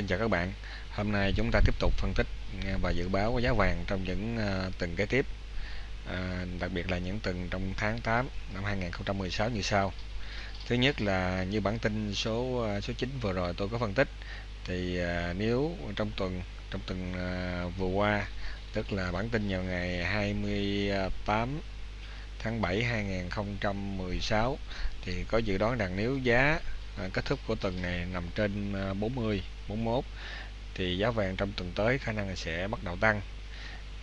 xin chào các bạn. Hôm nay chúng ta tiếp tục phân tích và dự báo giá vàng trong những ờ, tuần kế tiếp à, đặc biệt là những tuần trong tháng 8 năm 2016 như sau. Thứ nhất là như bản tin số ờ, số 9 vừa rồi tôi có phân tích thì nếu trong tuần trong tuần vừa qua tức là bản tin vào ngày 28 tháng 7 2016 thì có dự đoán rằng nếu giá à, kết thúc của tuần này nằm trên à, 40 41 thì giá vàng trong tuần tới khả năng sẽ bắt đầu tăng.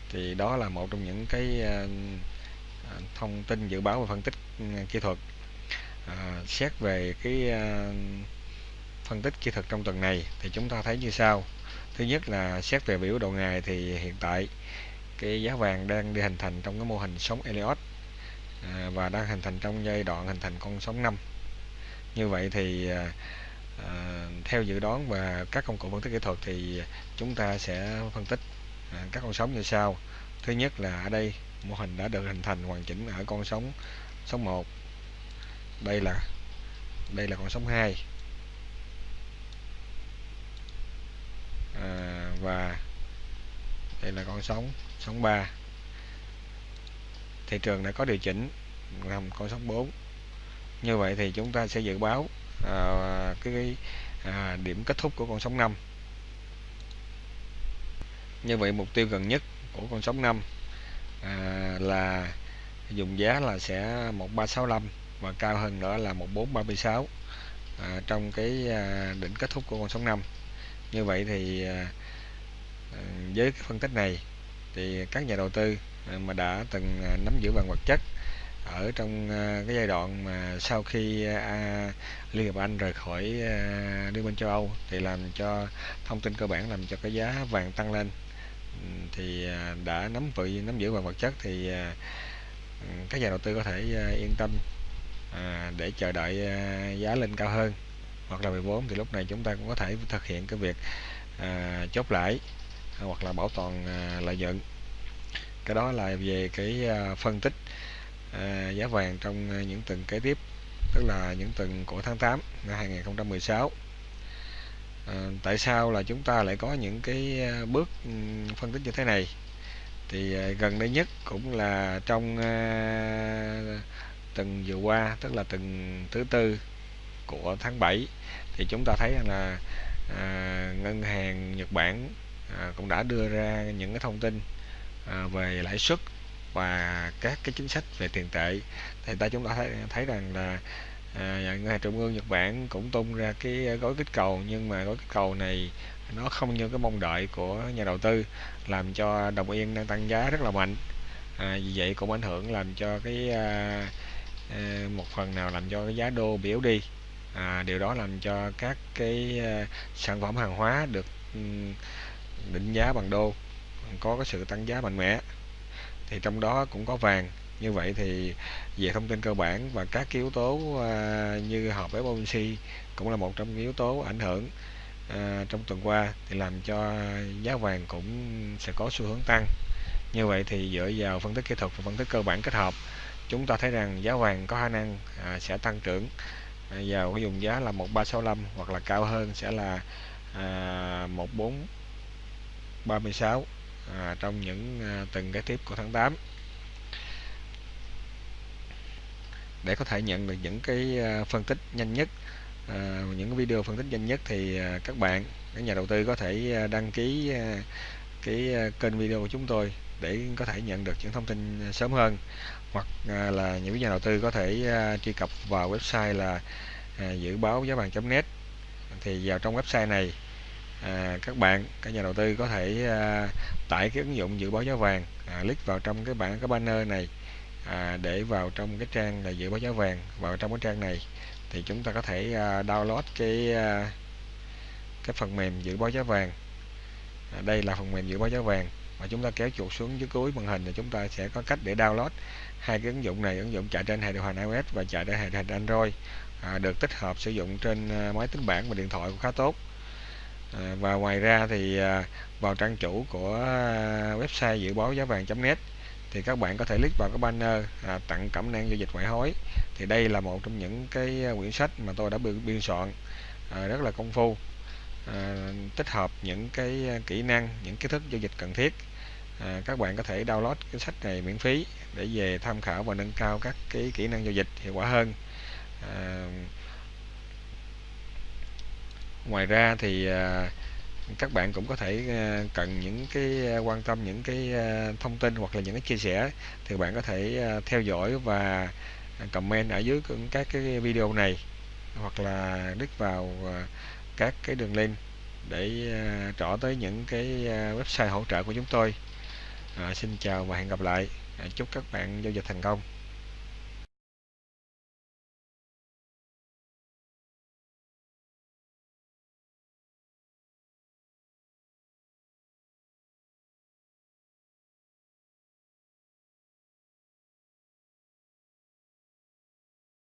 Thì đó là một trong những cái à, à, thông tin dự báo và phân tích kỹ thuật. À, xét về cái à, phân tích kỹ thuật trong tuần này thì chúng ta thấy như sau. Thứ nhất là xét về biểu đồ ngày thì hiện tại cái giá vàng đang đi hình thành trong cái mô hình sóng Elliott. À, và đang hình thành trong giai đoạn hình thành con sóng 5 như vậy thì à, à, theo dự đoán và các công cụ phân tích kỹ thuật thì chúng ta sẽ phân tích à, các con sóng như sau. Thứ nhất là ở đây mô hình đã được hình thành hoàn chỉnh ở con sóng sóng 1 đây là đây là con sóng 2 à, và đây là con sóng sóng 3 thị trường đã có điều chỉnh làm con sóng 4 như vậy thì chúng ta sẽ dự báo à, cái, cái à, điểm kết thúc của con sóng 5 như vậy mục tiêu gần nhất của con sóng 5 à, là dùng giá là sẽ 1365 và cao hơn nữa là 1436 à, trong cái à, đỉnh kết thúc của con sóng 5 như vậy thì à, à, với cái phân tích này thì các nhà đầu tư à, mà đã từng à, nắm giữ vàng vật chất ở trong à, cái giai đoạn mà sau khi à, à, Liên hiệp Anh rời khỏi à, Liên minh châu Âu thì làm cho thông tin cơ bản làm cho cái giá vàng tăng lên. Thì à, đã nắm vị nắm giữ vàng vật chất thì à, các nhà đầu tư có thể à, yên tâm à, để chờ đợi à, giá lên cao hơn. Hoặc là 14 thì lúc này chúng ta cũng có thể thực hiện cái việc à, chốt lãi hoặc là bảo toàn à, lợi nhuận. Cái đó là về cái à, phân tích à, giá vàng trong ờ, những tuần kế tiếp tức là những tuần của tháng 8 năm 2016 à, ờ, tại sao là chúng ta lại có những cái bước ừ, phân tích như thế này? Thì à, gần đây nhất cũng là trong à, tuần vừa qua tức là tuần thứ tư của tháng 7 thì chúng ta thấy rằng là à, ngân hàng Nhật Bản à, cũng đã đưa ra những cái thông tin à, về lãi suất và các cái chính sách về tiền tệ. Thì ta chúng ta thấy, thấy rằng là à, ngân hàng trung ương Nhật Bản cũng tung ra cái gói kích cầu nhưng mà gói kích cầu này nó không như cái mong đợi của nhà đầu tư làm cho đồng yên đang tăng giá rất là mạnh. À, vì vậy cũng ảnh hưởng làm cho cái à, à, một phần nào làm cho cái giá đô biểu đi. À, điều đó làm cho các cái à, sản phẩm hàng hóa được định giá bằng đô có cái sự tăng giá mạnh mẽ thì trong đó cũng có vàng. Như vậy thì về thông tin cơ bản và các yếu tố à, như họp FOMC cũng là một trong những yếu tố ảnh hưởng à, trong tuần qua thì làm cho giá vàng cũng sẽ có xu hướng tăng. Như vậy thì dựa vào phân tích kỹ thuật và phân tích cơ bản kết hợp chúng ta thấy rằng giá vàng có khả năng à, sẽ tăng trưởng à, vào cái dùng giá là 1365 hoặc là cao hơn sẽ là à, 1436 à, trong những à, từng cái tiếp của tháng 8 để có thể nhận được những cái à, phân tích nhanh nhất à, những video phân tích nhanh nhất thì à, các bạn các nhà đầu tư có thể à, đăng ký à, cái à, kênh video của chúng tôi để có thể nhận được những thông tin à, sớm hơn. Hoặc à, là những nhà đầu tư có thể à, truy cập vào website là à, dự báo giá vàng.net thì vào trong website này à, các bạn các nhà đầu tư có thể à, tải cái ứng dụng dự báo giá vàng à, click vào trong cái bảng cái banner này à, để vào trong cái trang là dự báo giá vàng vào trong cái trang này thì chúng ta có thể à, download cái à, cái phần mềm dự báo giá vàng. À, đây là phần mềm dự báo giá vàng và chúng ta kéo chuột xuống dưới cuối màn hình thì chúng ta sẽ có cách để download hai cái ứng dụng này ứng dụng chạy trên hệ điều hành iOS và chạy trên hệ điều hành Android à, được tích hợp sử dụng trên à, máy tính bảng và điện thoại cũng khá tốt à, và ngoài ra thì à, vào trang chủ của à, website dự báo giá vàng.net thì các bạn có thể click vào cái banner à, tặng cẩm nang giao dịch ngoại hối. Thì đây là một trong những cái à, quyển sách mà tôi đã biên soạn à, rất là công phu à, tích hợp những cái à, kỹ năng những kiến thức giao dịch cần thiết. À, các bạn có thể download cái sách này miễn phí để về tham khảo và nâng cao các cái kỹ năng giao dịch hiệu quả hơn. À, ngoài ra thì à, các bạn cũng có thể à, cần những cái à, quan tâm những cái thông tin hoặc là những cái chia sẻ thì bạn có thể theo dõi và comment ở dưới các cái video này hoặc là click vào các cái đường link để trỏ tới những cái website hỗ trợ của chúng tôi. À, xin chào và hẹn gặp lại. À, chúc các bạn giao dịch thành công.